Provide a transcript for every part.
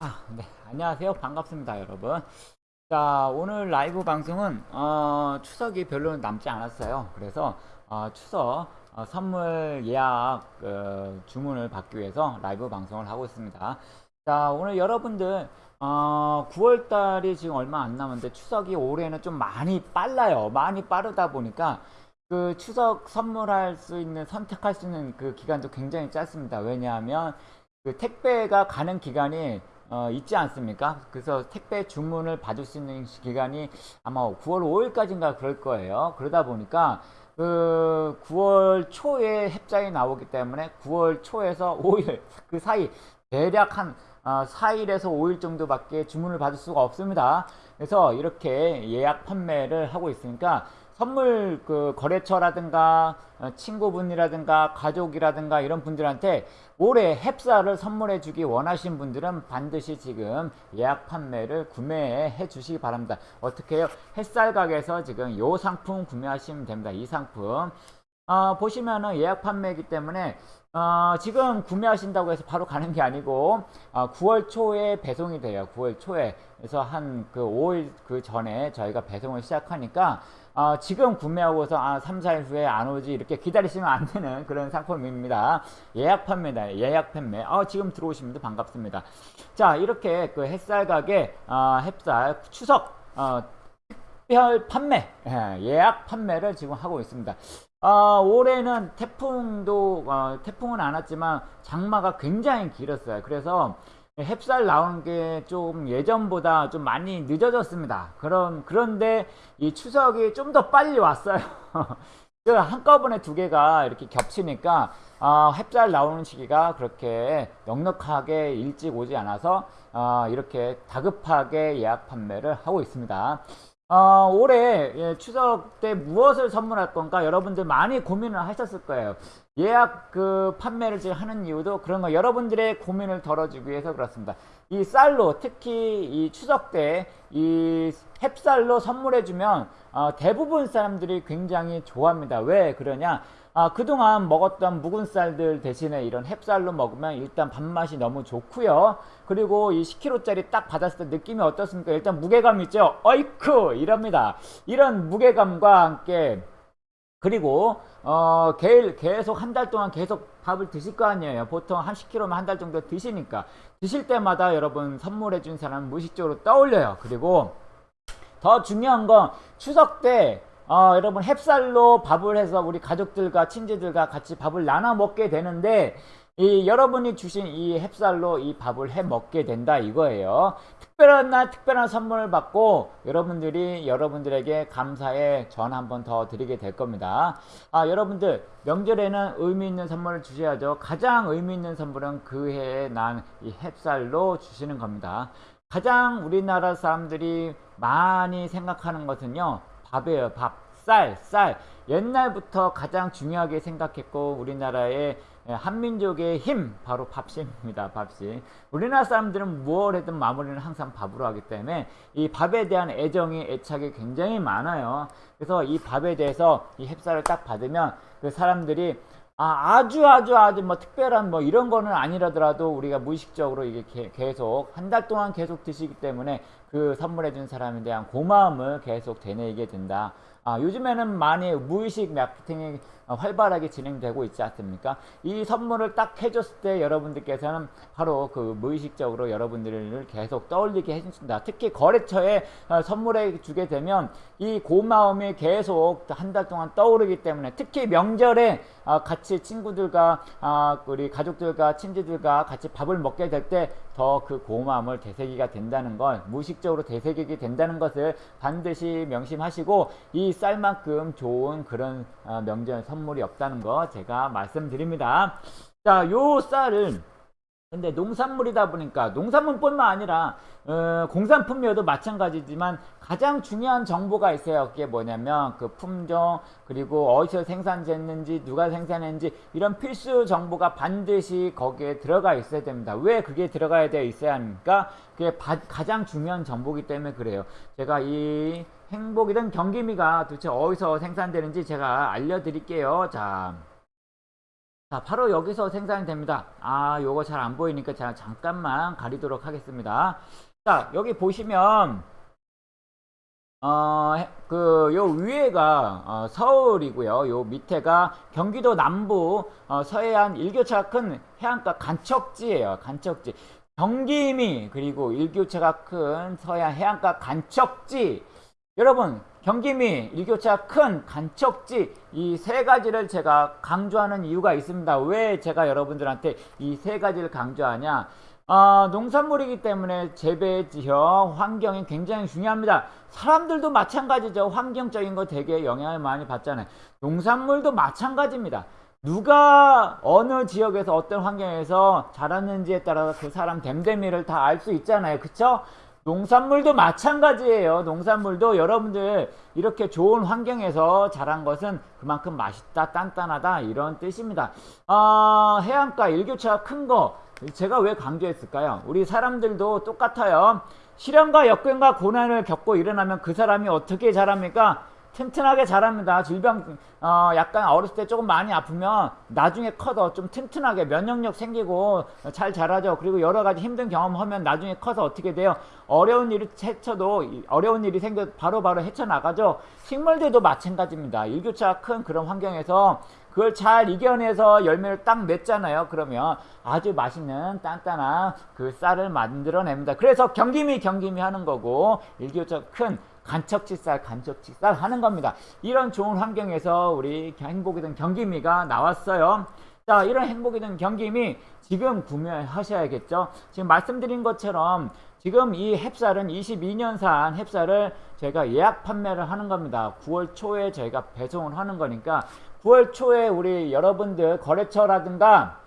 아, 네. 안녕하세요. 반갑습니다, 여러분. 자, 오늘 라이브 방송은, 어, 추석이 별로 남지 않았어요. 그래서, 어, 추석 어, 선물 예약 어, 주문을 받기 위해서 라이브 방송을 하고 있습니다. 자, 오늘 여러분들, 어, 9월 달이 지금 얼마 안 남았는데 추석이 올해는 좀 많이 빨라요. 많이 빠르다 보니까 그 추석 선물할 수 있는, 선택할 수 있는 그 기간도 굉장히 짧습니다. 왜냐하면 그 택배가 가는 기간이 어, 있지 않습니까? 그래서 택배 주문을 받을 수 있는 기간이 아마 9월 5일까지인가 그럴 거예요. 그러다 보니까 그 9월 초에 heb자에 나오기 때문에 9월 초에서 5일 그 사이 대략 한 어, 4일에서 5일 정도밖에 주문을 받을 수가 없습니다. 그래서 이렇게 예약 판매를 하고 있으니까 선물 그 거래처라든가 어, 친구분이라든가 가족이라든가 이런 분들한테 올해 햅쌀을 선물해 주기 원하신 분들은 반드시 지금 예약 판매를 구매해 주시기 바랍니다. 어떻게 해요? 햇살 가게에서 지금 요 상품 구매하시면 됩니다. 이 상품. 어, 보시면은 예약 판매이기 때문에 어, 지금 구매하신다고 해서 바로 가는 게 아니고 어, 9월 초에 배송이 돼요. 9월 초에 그래서 한 그 5일 그 전에 저희가 배송을 시작하니까 어, 지금 구매하고서 아, 3, 4일 후에 안 오지 이렇게 기다리시면 안 되는 그런 상품입니다. 예약 판매다. 예약 판매. 어, 지금 들어오시면 반갑습니다. 자, 이렇게 그 햇살 가게 어, 햇살 추석 어, 특별 판매 예, 약 판매를 지금 하고 있습니다. 어, 올해는 태풍도 어, 태풍은 안 왔지만 장마가 굉장히 길었어요. 그래서 햅쌀 나오는 게 좀 예전보다 좀 많이 늦어졌습니다. 그런 그런데 이 추석이 좀 더 빨리 왔어요. 그 한꺼번에 두 개가 이렇게 겹치니까 어, 햅쌀 나오는 시기가 그렇게 넉넉하게 일찍 오지 않아서 어, 이렇게 다급하게 예약 판매를 하고 있습니다. 어, 올해 예, 추석 때 무엇을 선물할 건가 여러분들 많이 고민을 하셨을 거예요. 예약 그 판매를 지금 하는 이유도 그런 거 여러분들의 고민을 덜어주기 위해서 그렇습니다. 이 쌀로 특히 이 추석 때 이 햅쌀로 선물해주면 어, 대부분 사람들이 굉장히 좋아합니다. 왜 그러냐? 아, 그동안 먹었던 묵은 쌀들 대신에 이런 햅쌀로 먹으면 일단 밥맛이 너무 좋고요. 그리고 이 10kg짜리 딱 받았을 때 느낌이 어떻습니까? 일단 무게감 있죠? 어이쿠! 이럽니다. 이런 무게감과 함께 그리고 어, 계속 한 달 동안 계속 밥을 드실 거 아니에요. 보통 한 10kg면 한 달 정도 드시니까 드실 때마다 여러분 선물해 준 사람 무의식적으로 떠올려요. 그리고 더 중요한 건 추석 때 어, 여러분 햅쌀로 밥을 해서 우리 가족들과 친지들과 같이 밥을 나눠 먹게 되는데 이 여러분이 주신 이 햅쌀로 이 밥을 해 먹게 된다 이거예요. 특별한 날 특별한 선물을 받고 여러분들이 여러분들에게 감사의 전 한 번 더 드리게 될 겁니다. 아 여러분들 명절에는 의미 있는 선물을 주셔야죠. 가장 의미 있는 선물은 그 해에 난 이 햅쌀로 주시는 겁니다. 가장 우리나라 사람들이 많이 생각하는 것은요. 밥이에요. 밥. 쌀, 쌀. 옛날부터 가장 중요하게 생각했고 우리나라의 한민족의 힘 바로 밥심입니다. 밥심. 우리나라 사람들은 무엇 해든 마무리는 항상 밥으로 하기 때문에 이 밥에 대한 애정이 애착이 굉장히 많아요. 그래서 이 밥에 대해서 이 햅쌀을 딱 받으면 그 사람들이 아, 아주 아주 아주 뭐 특별한 뭐 이런 거는 아니라더라도 우리가 무의식적으로 이게 계속 한 달 동안 계속 드시기 때문에 그 선물해 준 사람에 대한 고마움을 계속 되뇌게 된다. 아, 요즘에는 많이 무의식 마케팅이 활발하게 진행되고 있지 않습니까? 이 선물을 딱 해줬을 때 여러분들께서는 바로 그 무의식적으로 여러분들을 계속 떠올리게 해준다. 특히 거래처에 어, 선물해 주게 되면 이 고마움이 계속 한 달 동안 떠오르기 때문에 특히 명절에 어, 같이 친구들과 아, 우리 가족들과 친지들과 같이 밥을 먹게 될 때 더 그 고마움을 되새기가 된다는 걸 무의식적으로 되새기게 된다는 것을 반드시 명심하시고 이 쌀만큼 좋은 그런 어, 명절 선물이 없다는 거 제가 말씀드립니다. 자, 요 쌀을 근데 농산물이다 보니까 농산물뿐만 아니라 어, 공산품이어도 마찬가지지만 가장 중요한 정보가 있어요. 그게 뭐냐면 그 품종 그리고 어디서 생산됐는지 누가 생산했는지 이런 필수 정보가 반드시 거기에 들어가 있어야 됩니다. 왜 그게 들어가야 되어 있어야 합니까? 그게 바, 가장 중요한 정보기 때문에 그래요. 제가 이 행복이든 경기미가 도대체 어디서 생산되는지 제가 알려드릴게요. 자. 자, 자, 바로 여기서 생산이 됩니다. 아, 요거 잘 안 보이니까 제가 잠깐만 가리도록 하겠습니다. 자, 여기 보시면 어, 그, 요 위에가 어, 서울이고요. 요 밑에가 경기도 남부 어, 서해안 일교차가 큰 해안가 간척지예요. 간척지. 경기미 그리고 일교차가 큰 서해안 해안가 간척지. 여러분, 경기미 일교차가 큰 간척지 이 세 가지를 제가 강조하는 이유가 있습니다. 왜 제가 여러분들한테 이 세 가지를 강조하냐? 어, 농산물이기 때문에 재배 지역 환경이 굉장히 중요합니다. 사람들도 마찬가지죠. 환경적인 거 되게 영향을 많이 받잖아요. 농산물도 마찬가지입니다. 누가 어느 지역에서 어떤 환경에서 자랐는지에 따라서 그 사람 댐댐이를 다 알 수 있잖아요. 그쵸? 농산물도 마찬가지예요. 농산물도 여러분들 이렇게 좋은 환경에서 자란 것은 그만큼 맛있다, 단단하다 이런 뜻입니다. 어, 해안가 일교차가 큰 거 제가 왜 강조했을까요? 우리 사람들도 똑같아요. 시련과 역경과 고난을 겪고 일어나면 그 사람이 어떻게 자랍니까? 튼튼하게 자랍니다. 질병 어, 약간 어렸을 때 조금 많이 아프면 나중에 커서 좀 튼튼하게 면역력 생기고 잘 자라죠. 그리고 여러 가지 힘든 경험하면 나중에 커서 어떻게 돼요? 어려운 일이 헤쳐도 어려운 일이 생겨 바로바로 헤쳐나가죠. 식물들도 마찬가지입니다. 일교차가 큰 그런 환경에서 그걸 잘 이겨내서 열매를 딱 맺잖아요. 그러면 아주 맛있는 단단한 그 쌀을 만들어냅니다. 그래서 경기미 경기미 하는 거고 일교차 큰 간척지쌀 간척지쌀 하는 겁니다. 이런 좋은 환경에서 우리 행복이 된 경기미가 나왔어요. 자 이런 행복이 된 경기미 지금 구매하셔야겠죠. 지금 말씀드린 것처럼 지금 이 햅쌀은 22년산 햅쌀을 저희가 예약 판매를 하는 겁니다. 9월 초에 저희가 배송을 하는 거니까 9월 초에 우리 여러분들 거래처라든가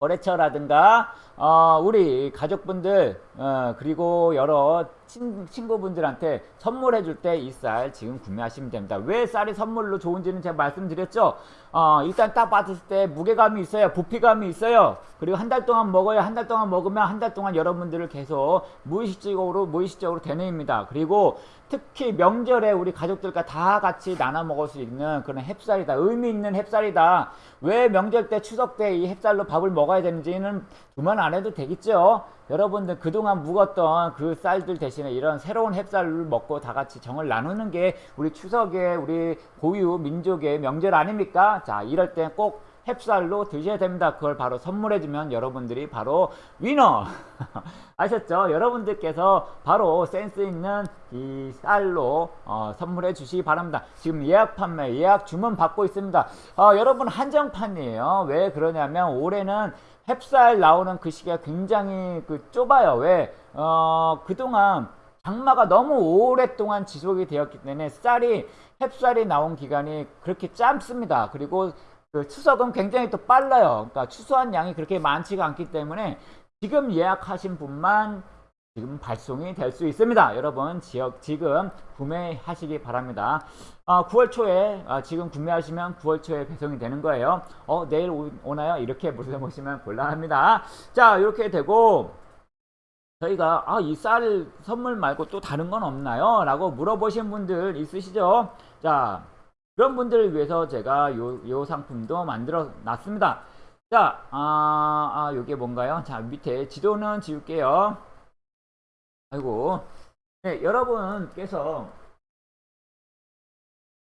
거래처라든가 어, 우리 가족분들 어, 그리고 여러 친, 친구분들한테 선물해 줄 때 이 쌀 지금 구매하시면 됩니다. 왜 쌀이 선물로 좋은지는 제가 말씀드렸죠. 어, 일단 딱 받았을 때 무게감이 있어요. 부피감이 있어요. 그리고 한 달 동안 먹어요. 한달 동안 먹으면 한 달 동안 여러분들을 계속 무의식적으로 무의식적으로 되뇌입니다. 그리고 특히 명절에 우리 가족들과 다 같이 나눠 먹을 수 있는 그런 햅쌀이다. 의미 있는 햅쌀이다. 왜 명절 때 추석 때 이 햅쌀로 밥을 먹어야 되는지는 두말 안 해도 되겠죠. 여러분들 그동안 묵었던 그 쌀들 대신에 이런 새로운 햅쌀을 먹고 다 같이 정을 나누는 게 우리 추석에 우리 고유 민족의 명절 아닙니까? 자, 이럴 때 꼭 햅쌀로 드셔야 됩니다. 그걸 바로 선물해주면 여러분들이 바로 위너! 아셨죠? 여러분들께서 바로 센스 있는 이 쌀로 어, 선물해 주시기 바랍니다. 지금 예약 판매, 예약 주문 받고 있습니다. 어, 여러분 한정판이에요. 왜 그러냐면 올해는 햅쌀 나오는 그 시기가 굉장히 그 좁아요. 왜? 어, 그동안 장마가 너무 오랫동안 지속이 되었기 때문에 쌀이 햅쌀이 나온 기간이 그렇게 짧습니다. 그리고 그 추석은 굉장히 또 빨라요. 그러니까 추수한 양이 그렇게 많지가 않기 때문에 지금 예약하신 분만 지금 발송이 될 수 있습니다. 여러분 지역 지금 구매하시기 바랍니다. 어, 9월 초에 어, 지금 구매하시면 9월 초에 배송이 되는 거예요. 어 내일 오, 나요 이렇게 물어보시면 곤란합니다. 자 이렇게 되고 저희가 아, 이 쌀 선물 말고 또 다른 건 없나요? 라고 물어보신 분들 있으시죠? 자 그런 분들을 위해서 제가 요, 요 상품도 만들어 놨습니다. 자, 아, 아, 요게 뭔가요? 자, 밑에 지도는 지울게요. 아이고. 네, 여러분께서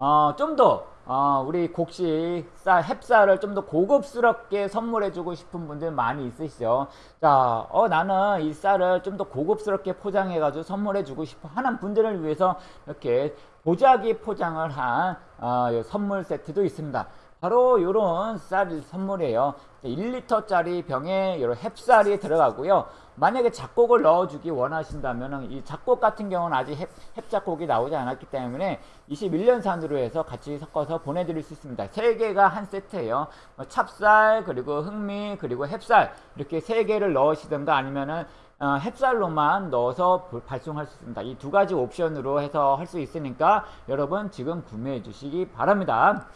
어, 좀 더, 어, 우리 곡식 쌀, 햅쌀을 좀 더 고급스럽게 선물해주고 싶은 분들 많이 있으시죠. 자, 어, 나는 이 쌀을 좀 더 고급스럽게 포장해가지고 선물해주고 싶어 하는 분들을 위해서 이렇게 보자기 포장을 한 어, 선물 세트도 있습니다. 바로 이런 쌀 선물이에요. 1리터짜리 병에 이런 햅쌀이 들어가고요. 만약에 작곡을 넣어주기 원하신다면 이 작곡 같은 경우는 아직 햅, 햅작곡이 나오지 않았기 때문에 21년 산으로 해서 같이 섞어서 보내드릴 수 있습니다. 세 개가 한 세트예요. 뭐 찹쌀 그리고 흑미 그리고 햅쌀 이렇게 세 개를 넣으시든가 아니면은 어, 햅쌀로만 넣어서 발송할 수 있습니다. 이 두 가지 옵션으로 해서 할 수 있으니까 여러분 지금 구매해 주시기 바랍니다.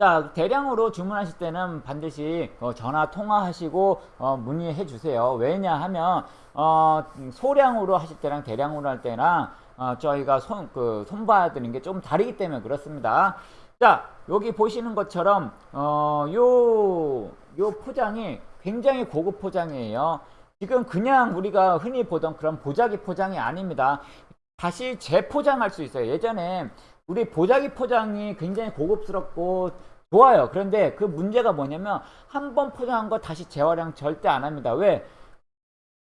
자 대량으로 주문하실 때는 반드시 어, 전화 통화하시고 어, 문의해 주세요 왜냐하면 어, 소량으로 하실 때랑 대량으로 할 때랑 어, 저희가 손, 그, 손봐드리는 게 좀 다르기 때문에 그렇습니다 자, 여기 보시는 것처럼 어, 요, 요 포장이 굉장히 고급 포장이에요. 지금 그냥 우리가 흔히 보던 그런 보자기 포장이 아닙니다. 다시 재포장할 수 있어요. 예전에 우리 보자기 포장이 굉장히 고급스럽고 좋아요. 그런데 그 문제가 뭐냐면 한 번 포장한 거 다시 재활용 절대 안 합니다. 왜?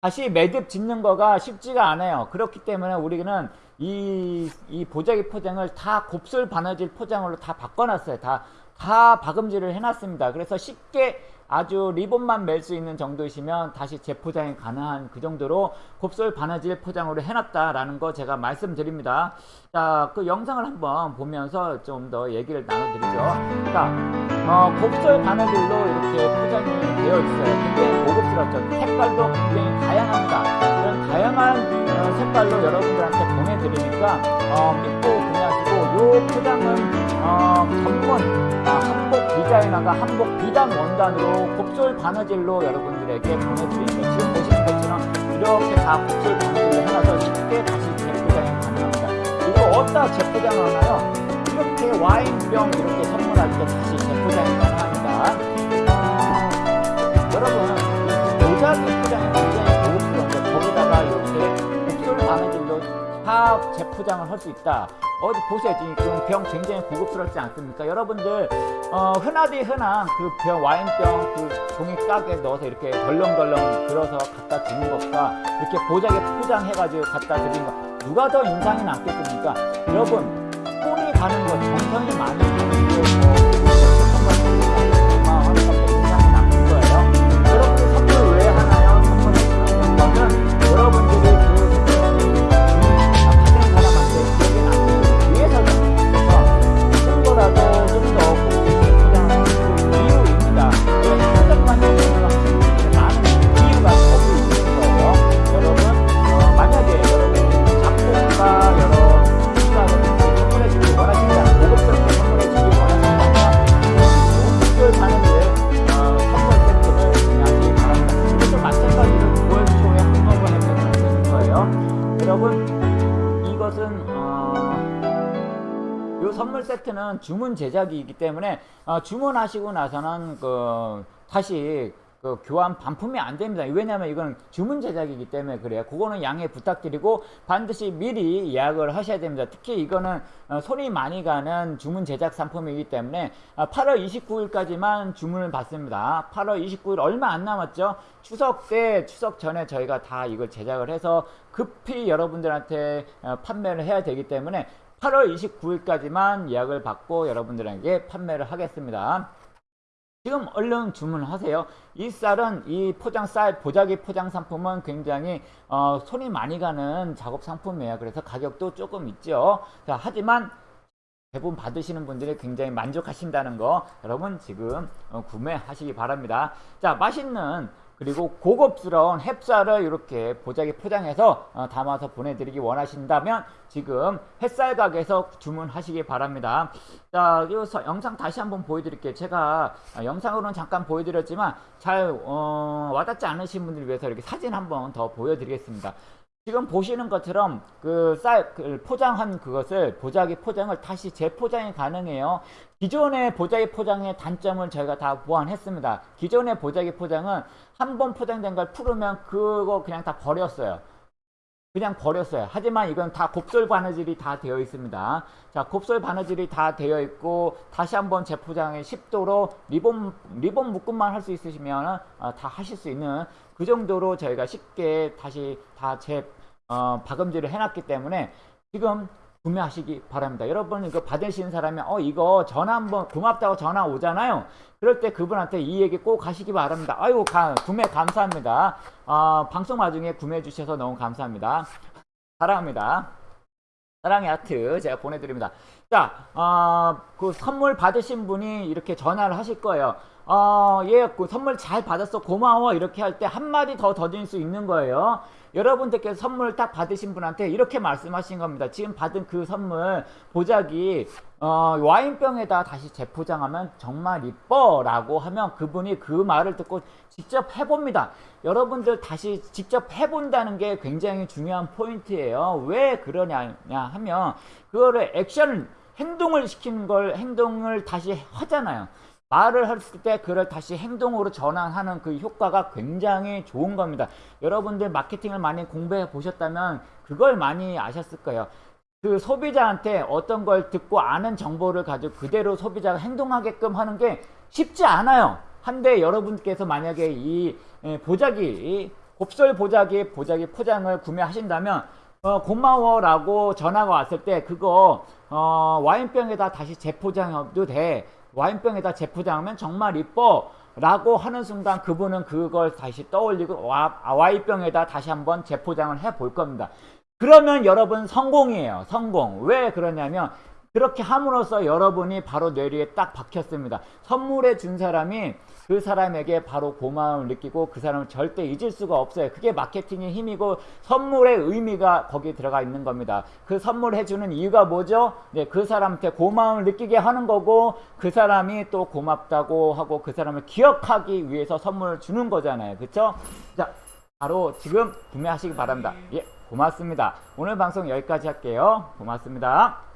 다시 매듭 짓는 거가 쉽지가 않아요. 그렇기 때문에 우리는 이, 이 보자기 포장을 다 곱슬 바느질 포장으로 다 바꿔놨어요. 다, 다 박음질을 해놨습니다. 그래서 쉽게 아주 리본만 멜 수 있는 정도이시면 다시 재포장이 가능한 그 정도로 곱슬 바느질 포장으로 해놨다라는 거 제가 말씀드립니다. 자, 그 영상을 한번 보면서 좀 더 얘기를 나눠드리죠. 자, 어, 곱슬 바느질로 이렇게 포장이 되어 있어요. 굉장히 고급스럽죠. 색깔도 굉장히 다양합니다. 이런 다양한 어, 색깔로 여러분들한테 보내드리니까 어, 믿고 구매하시고 이 포장은 어, 전문 아, 한복 디자이너가 한복 비단 원단으로 곱슬 바느질로 여러분들에게 보내드립니다. 지금 보시는 것처럼 이렇게 다 곱슬 바느질로 해놔서 쉽게 다시 재포장이 가능합니다. 이거 어디다 재포장을 하나요? 이렇게 와인병 이렇게 선물할 때 다시 재포장이 가능합니다. 어, 여러분 이 모자기 포장이 굉장히 고급스러운데 거기다가 이렇게 곱슬 바느질로 다 재포장을 할 수 있다. 어디 보세요 지금 병 굉장히 고급스럽지 않습니까? 여러분들 어, 흔하디 흔한 그 병 와인병 그 종이 깍에 넣어서 이렇게 덜렁덜렁 들어서 갖다 주는 것과 이렇게 보자기에 포장해가지고 갖다 드리는 거 누가 더 인상이 남겠습니까? 여러분 손이 가는 거 정성이 가는 거 주문 제작이기 때문에 어, 주문하시고 나서는 그 다시 그 교환 반품이 안 됩니다. 왜냐하면 이건 주문 제작이기 때문에 그래요. 그거는 양해 부탁드리고 반드시 미리 예약을 하셔야 됩니다. 특히 이거는 어, 손이 많이 가는 주문 제작 상품이기 때문에 어, 8월 29일까지만 주문을 받습니다. 8월 29일 얼마 안 남았죠? 추석 때 추석 전에 저희가 다 이걸 제작을 해서 급히 여러분들한테 어, 판매를 해야 되기 때문에 8월 29일까지만 예약을 받고 여러분들에게 판매를 하겠습니다. 지금 얼른 주문하세요. 이 쌀은 이 포장 쌀 보자기 포장 상품은 굉장히 어, 손이 많이 가는 작업 상품이에요. 그래서 가격도 조금 있죠. 자, 하지만 대부분 받으시는 분들이 굉장히 만족하신다는 거 여러분 지금 어, 구매하시기 바랍니다. 자, 맛있는 그리고 고급스러운 햅쌀을 이렇게 보자기 포장해서 어, 담아서 보내드리기 원하신다면 지금 햇살 가게에서 주문하시기 바랍니다. 자, 이 영상 다시 한번 보여드릴게요. 제가 어, 영상으로는 잠깐 보여드렸지만 잘 어, 와닿지 않으신 분들을 위해서 이렇게 사진 한번 더 보여드리겠습니다. 지금 보시는 것처럼 그쌀그 포장한 그것을 보자기 포장을 다시 재포장이 가능해요. 기존의 보자기 포장의 단점을 저희가 다 보완했습니다. 기존의 보자기 포장은 한 번 포장된 걸 풀으면 그거 그냥 다 버렸어요. 그냥 버렸어요. 하지만 이건 다 곱슬 바느질이 다 되어 있습니다. 자, 곱슬 바느질이 다 되어 있고 다시 한번 재포장에 10도로 리본 리본 묶음만 할 수 있으시면 어, 다 하실 수 있는 그 정도로 저희가 쉽게 다시 다 재 어, 박음질을 해놨기 때문에 지금 구매하시기 바랍니다. 여러분 이거 받으시는 사람이 어 이거 전화 한번 고맙다고 전화 오잖아요. 그럴 때 그분한테 이 얘기 꼭 하시기 바랍니다. 아이고 가, 구매 감사합니다. 어, 방송 와중에 구매해 주셔서 너무 감사합니다. 사랑합니다. 사랑의 하트 제가 보내드립니다. 자, 어, 그 선물 받으신 분이 이렇게 전화를 하실 거예요. 어, 예, 그 선물 잘 받았어. 고마워. 이렇게 할 때 한마디 더 더질 수 있는 거예요. 여러분들께서 선물 딱 받으신 분한테 이렇게 말씀하신 겁니다. 지금 받은 그 선물 보자기 어, 와인병에다 다시 재포장하면 정말 이뻐 라고 하면 그분이 그 말을 듣고 직접 해봅니다. 여러분들 다시 직접 해본다는 게 굉장히 중요한 포인트예요. 왜 그러냐 하면 그거를 액션을 행동을 시키는 걸 행동을 다시 하잖아요. 말을 했을 때 그걸 다시 행동으로 전환하는 그 효과가 굉장히 좋은 겁니다. 여러분들 마케팅을 많이 공부해 보셨다면 그걸 많이 아셨을 거예요. 그 소비자한테 어떤 걸 듣고 아는 정보를 가지고 그대로 소비자가 행동하게끔 하는 게 쉽지 않아요. 한데 여러분께서 만약에 이 예, 보자기, 이 곱슬 보자기, 보자기 포장을 구매하신다면 어, 고마워라고 전화가 왔을 때 그거 어, 와인병에다 다시 재포장해도 돼. 와인병에다 재포장하면 정말 이뻐. 라고 하는 순간 그분은 그걸 다시 떠올리고 와, 아, 와인병에다 다시 한번 재포장을 해 볼 겁니다. 그러면 여러분 성공이에요. 성공. 왜 그러냐면 그렇게 함으로써 여러분이 바로 뇌리에 딱 박혔습니다. 선물해 준 사람이 그 사람에게 바로 고마움을 느끼고 그 사람을 절대 잊을 수가 없어요. 그게 마케팅의 힘이고 선물의 의미가 거기 들어가 있는 겁니다. 그 선물해 주는 이유가 뭐죠? 네, 그 사람한테 고마움을 느끼게 하는 거고 그 사람이 또 고맙다고 하고 그 사람을 기억하기 위해서 선물을 주는 거잖아요. 그렇죠? 자, 바로 지금 구매하시기 바랍니다. 예, 고맙습니다. 오늘 방송 여기까지 할게요. 고맙습니다.